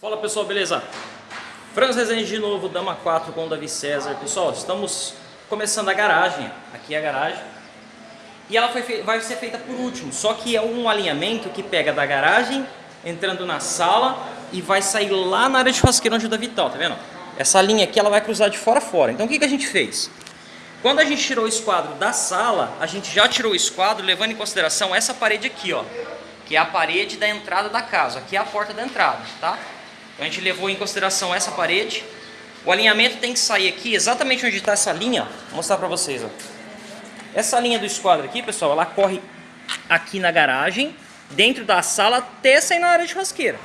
Fala pessoal, beleza? Franz Rezende de novo, Dama 4 com o Davi César. Pessoal, estamos começando a garagem, aqui é a garagem. E ela foi, vai ser feita por último, só que é um alinhamento que pega da garagem, entrando na sala e vai sair lá na área de churrasqueira onde o Davi tá, tá vendo? Essa linha aqui ela vai cruzar de fora a fora. Então o que, que a gente fez? Quando a gente tirou o esquadro da sala, a gente já tirou o esquadro levando em consideração essa parede aqui, ó. Que é a parede da entrada da casa, aqui é a porta da entrada, tá? A gente levou em consideração essa parede. O alinhamento tem que sair aqui, exatamente onde está essa linha. Vou mostrar para vocês. Ó. Essa linha do esquadro aqui, pessoal, ela corre aqui na garagem, dentro da sala, até sair na área de churrasqueira.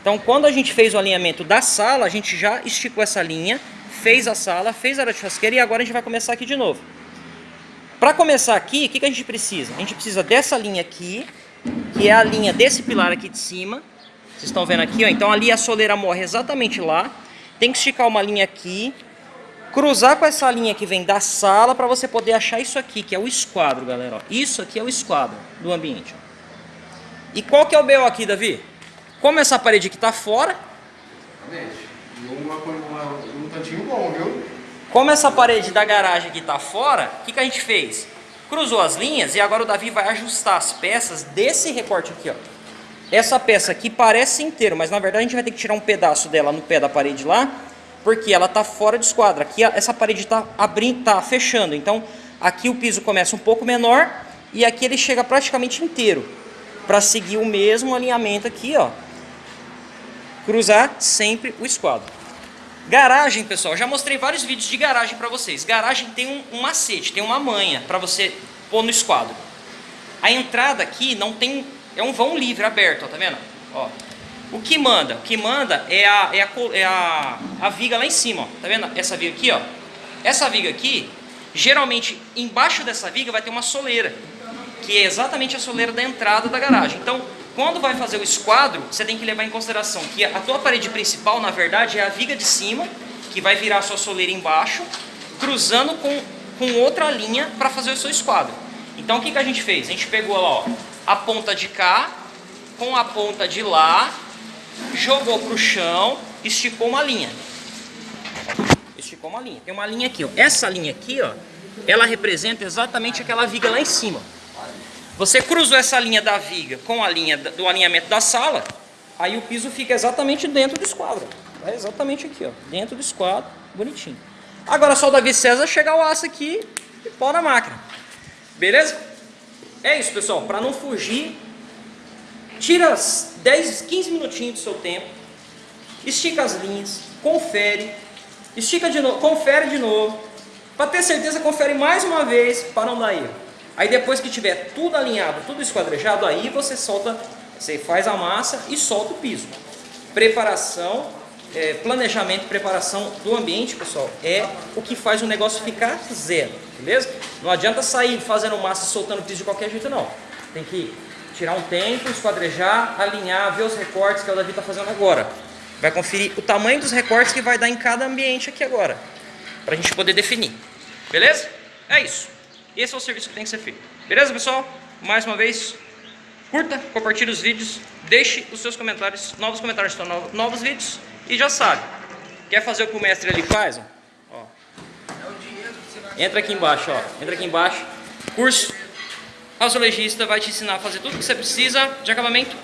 Então quando a gente fez o alinhamento da sala, a gente já esticou essa linha, fez a sala, fez a área de churrasqueira e agora a gente vai começar aqui de novo. Para começar aqui, o que, que a gente precisa? A gente precisa dessa linha aqui, que é a linha desse pilar aqui de cima, vocês estão vendo aqui, ó. Então ali a soleira morre exatamente lá. Tem que esticar uma linha aqui. Cruzar com essa linha que vem da sala para você poder achar isso aqui, que é o esquadro, galera. Ó. Isso aqui é o esquadro do ambiente. Ó. E qual que é o BO aqui, Davi? Como essa parede aqui está fora... Uma, uma, um tantinho bom, viu? Como essa parede da garagem aqui está fora, o que, que a gente fez? Cruzou as linhas e agora o Davi vai ajustar as peças desse recorte aqui, ó. Essa peça aqui parece inteira, mas na verdade a gente vai ter que tirar um pedaço dela no pé da parede lá, porque ela está fora de esquadra. Aqui essa parede está abrindo, tá fechando, então aqui o piso começa um pouco menor e aqui ele chega praticamente inteiro, para seguir o mesmo alinhamento aqui, ó. Cruzar sempre o esquadro. Garagem, pessoal, já mostrei vários vídeos de garagem para vocês. Garagem tem um, um macete, tem uma manha para você pôr no esquadro. A entrada aqui não tem é um vão livre, aberto, ó, tá vendo? Ó. O que manda? O que manda é a, é a, é a, a viga lá em cima, ó. Tá vendo? Essa viga aqui, ó. Essa viga aqui, geralmente, embaixo dessa viga vai ter uma soleira. Que é exatamente a soleira da entrada da garagem. Então, quando vai fazer o esquadro, você tem que levar em consideração que a tua parede principal, na verdade, é a viga de cima, que vai virar a sua soleira embaixo, cruzando com, com outra linha para fazer o seu esquadro. Então, o que, que a gente fez? A gente pegou lá, ó, a ponta de cá com a ponta de lá, jogou para o chão, esticou uma linha. Esticou uma linha. Tem uma linha aqui, ó. Essa linha aqui, ó, ela representa exatamente aquela viga lá em cima. Você cruzou essa linha da viga com a linha do alinhamento da sala, aí o piso fica exatamente dentro do esquadro. É exatamente aqui, ó, dentro do esquadro, bonitinho. Agora só o Davi César chegar o aço aqui e pôr na máquina. Beleza? É isso, pessoal. Para não fugir, tira 10, 15 minutinhos do seu tempo, estica as linhas, confere, estica de novo, confere de novo. Para ter certeza, confere mais uma vez para não dar erro. Aí depois que tiver tudo alinhado, tudo esquadrejado, aí você solta, você faz a massa e solta o piso. Preparação, é, planejamento, preparação do ambiente, pessoal, é o que faz o negócio ficar zero beleza? Não adianta sair fazendo massa e soltando piso de qualquer jeito, não. Tem que tirar um tempo, esquadrejar, alinhar, ver os recortes que o Davi está fazendo agora. Vai conferir o tamanho dos recortes que vai dar em cada ambiente aqui agora, para a gente poder definir. Beleza? É isso. Esse é o serviço que tem que ser feito. Beleza, pessoal? Mais uma vez, curta, compartilhe os vídeos, deixe os seus comentários, novos comentários para novos vídeos e já sabe, quer fazer o que o mestre ali faz? Entra aqui embaixo, ó. Entra aqui embaixo. Curso Azulejista vai te ensinar a fazer tudo que você precisa de acabamento